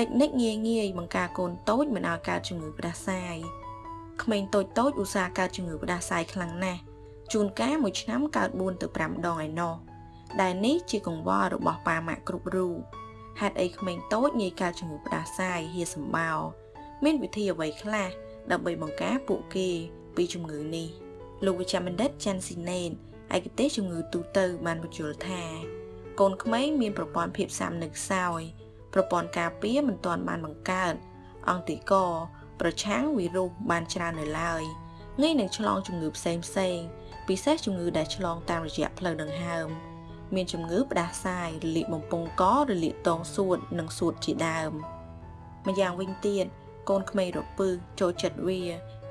តិចនិចងាយងាយបង្ការកូនតូចមិនឲ្យកើតជំងឺផ្ដាសាយក្មេងតូចតូចឧស្សាហ៍កើតជំងឺផ្ដាសាយខ្លាំងណាស់ជួនកាលមួយឆ្នាំកើត4ទៅ5ដងឯណោះដែលនេះជាកង្វល់របស់ប៉ាម៉ាក់គ្រប់រូបហេតុអីក្មេងតូចងាយកើតជំងឺផ្ដាសាយហៀសម្បោរមានវិធីអ្វីខ្លះដើម្បីបង្ការពួកគេពីជំងឺនេះលោកវិជ្ជបណ្ឌិតចាន់ស៊ីណេនឯកទេសជំងឺទូទៅបានបញ្យល់ថា កូនក្មេងមានប្រព័ន្ធភាពស៊ាំនៅខ្សោយ ប្រព័ន្ធការពារមិនទាន់បានបង្កើត អង់ទីកប្រឆាំងវីរុសបានច្រើននៅឡើយងាយនឹងឆ្លងជំងឺផ្សេងផ្សេងពិសេសជំងឺដែលឆ្លងតាមរយៈផ្លូវដង្ហើម មានជំងឺផ្ដាសាយរលាកបំពង់ករលាកតងសួតនិងសួតជាដើមម្យ៉ាងវិញទៀតកូនក្មេងរពឹសចូលចិត្តវា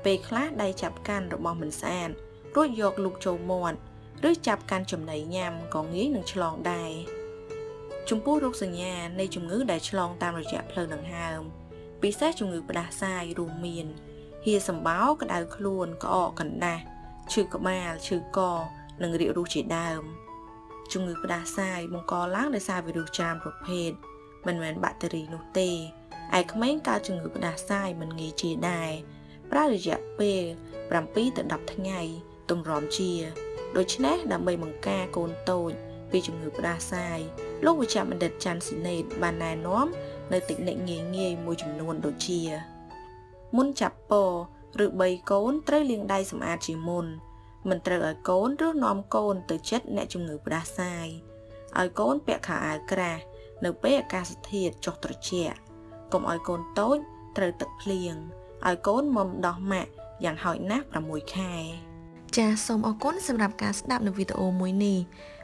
ពេលខ្លះដៃចាប់កាន់របស់មិនស្អាតរួចយកលូកចូលមាត់ឬចាប់កាន់ចំណីញ៉ាំក៏ងាយនឹងឆ្លងដែរ ចំពោះរោគសញ្ញានៃជំងឺដែលឆ្លងតាមរយៈផ្លូវដង្ហើមពិសេសជំងឺផ្ដាសាយរួមមានហៀសម្បោក្តៅខ្លួនក្អកកណ្ដាស់ឈឺក្បាលឈឺកនិងរាគរូសជាដើមជំងឺផ្ដាសាយបង្កឡើងដោយសារវីរុសច្រើនប្រភេទមិនមែនបាក់តេរីនោះទេឯក្មេងកើតជំងឺផ្ដាសាយមិនងាយជាដែរប្រើរយៈពេល7ទៅ10ថ្ងៃទម្រាំជា ដូច្នេះដើម្បីបង្ការកូនតូចពីជំងឺផ្ដាសាយ លោកវិជ្ជបណ្ឌិតច័ន្ទស៊ីណេតបានណែនាំនៅតិចនិចងាយងាយមួយចំនួនដូចជា មុនចាប់ពោឬ3កូនត្រូវលាងដៃសម្អាតជាមុនមិនត្រូវឲ្យកូនឬនាំកូនទៅជិតអ្នកជំងឺផ្ដាសាយឲ្យកូនពាក់ខោអាវក្រាស់នៅពេលអាកាសធាតុចុះត្រជាក់កុំឲ្យកូនតូចត្រូវទឹកភ្លៀងឲ្យកូនមុំដោះម៉ាក់យ៉ាងហោចណាស់6ខែ ចាសសូមអរគុណសម្រាប់ការស្ដាប់នៅវីដេអូមួយនេះ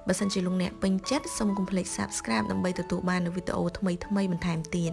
បើសិនជាលោកអ្នកពេញចិត្តសូមកុំភ្លេច Subscribe ដើម្បីទទួលបាននូវវីដេអូថ្មីៗបន្ថែមទៀត